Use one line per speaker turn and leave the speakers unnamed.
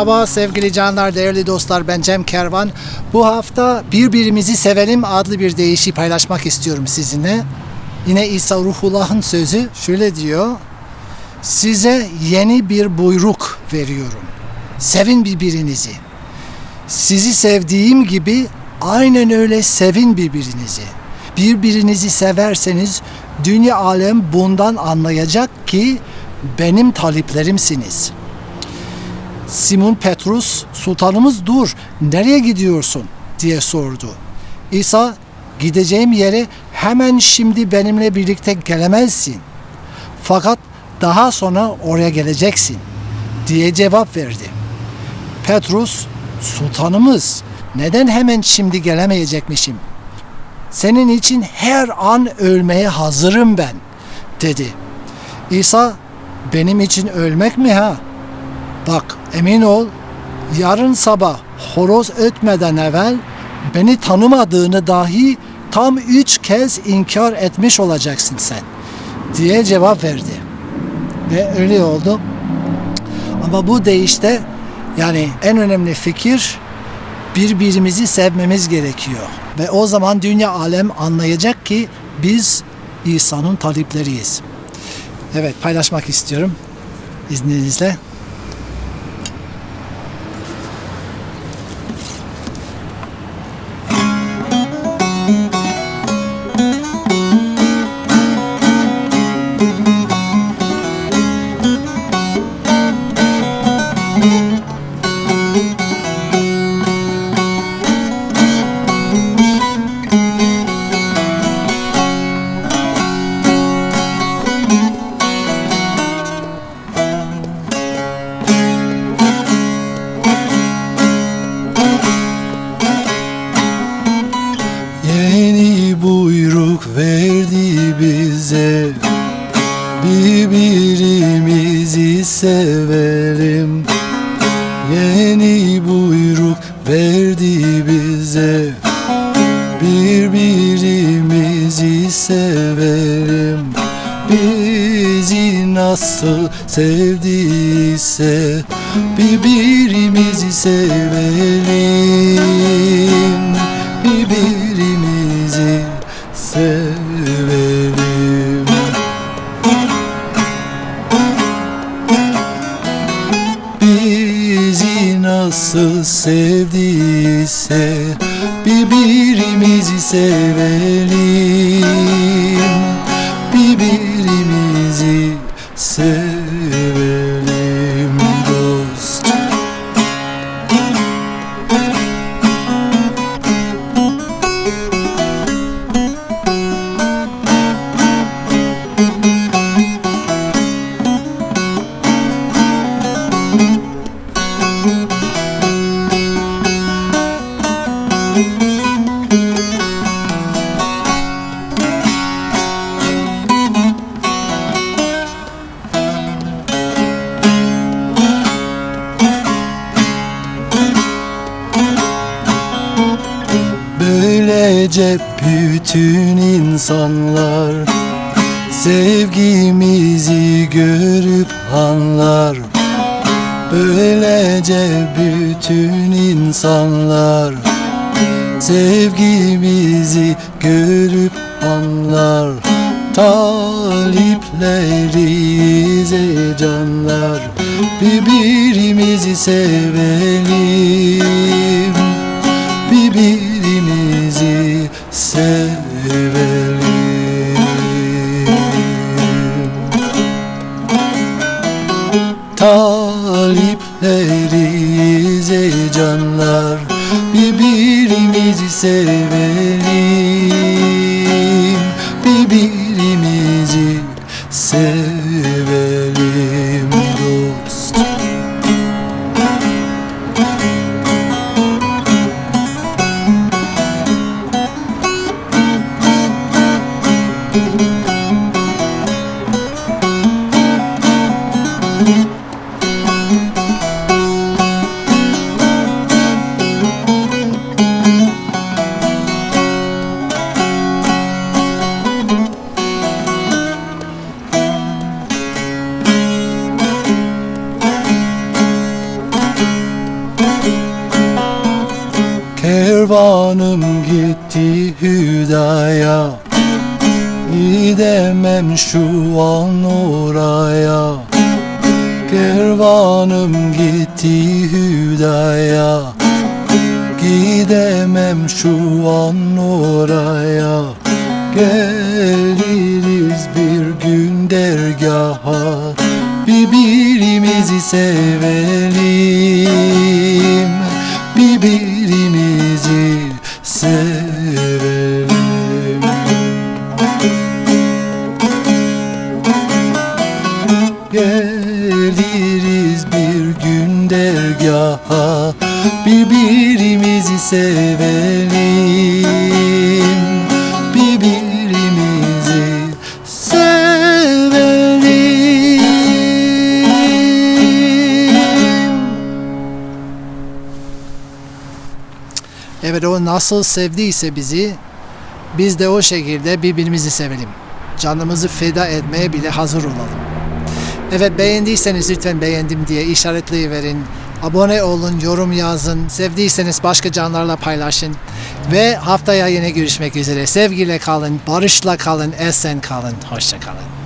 Merhaba sevgili canlar, değerli dostlar. Ben Cem Kervan. Bu hafta Birbirimizi Sevelim adlı bir deyişi paylaşmak istiyorum sizinle. Yine İsa Ruhullah'ın sözü şöyle diyor. Size yeni bir buyruk veriyorum. Sevin birbirinizi. Sizi sevdiğim gibi aynen öyle sevin birbirinizi. Birbirinizi severseniz dünya alem bundan anlayacak ki benim taliplerimsiniz.'' Simon Petrus, sultanımız dur, nereye gidiyorsun diye sordu. İsa, gideceğim yere hemen şimdi benimle birlikte gelemezsin. Fakat daha sonra oraya geleceksin diye cevap verdi. Petrus, sultanımız neden hemen şimdi gelemeyecekmişim? Senin için her an ölmeye hazırım ben dedi. İsa, benim için ölmek mi ha? Bak emin ol yarın sabah horoz ötmeden evvel beni tanımadığını dahi tam üç kez inkar etmiş olacaksın sen diye cevap verdi. Ve öyle oldu. Ama bu deyişte yani en önemli fikir birbirimizi sevmemiz gerekiyor. Ve o zaman dünya alem anlayacak ki biz İsa'nın talipleriyiz. Evet paylaşmak istiyorum izninizle.
Verdi bize. Birbirimizi sevelim Bizi nasıl sevdiyse Birbirimizi sevelim nasıl sevdiyse Birbirimizi sevelim. Birbirimizi sevelim Böylece bütün insanlar. Sevgimizi görüp anlar. Böylece bütün insanlar. Sevgimizi görüp anlar. Talipleriyiz ey canlar. Birbirimizi sevelim Talipleriyiz ey canlar Birbirimizi sevelim Kervanım gitti hüdaya. Gidemem şu an oraya. Kervanım gitti hüdaya. Gidemem şu an oraya. Geliriz bir gün dergaha. Birbirimizi sevelim. Birbirimizi Birbirimizi sevelim Birbirimizi sevelim
Evet o nasıl sevdiyse bizi biz de o şekilde birbirimizi sevelim. Canımızı feda etmeye bile hazır olalım. Evet beğendiyseniz lütfen beğendim diye işaretleyiverin. Abone olun, yorum yazın. Sevdiyseniz başka canlarla paylaşın. Ve haftaya yine görüşmek üzere. Sevgiyle kalın, barışla kalın, esen kalın. Hoşça kalın.